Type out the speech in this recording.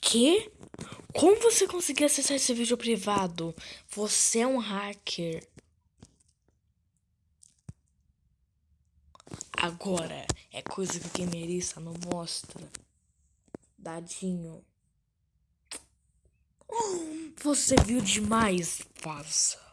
Que? Como você conseguiu acessar esse vídeo privado? Você é um hacker. Agora é coisa que quem merece, não mostra. Dadinho. Hum, você viu demais, passa.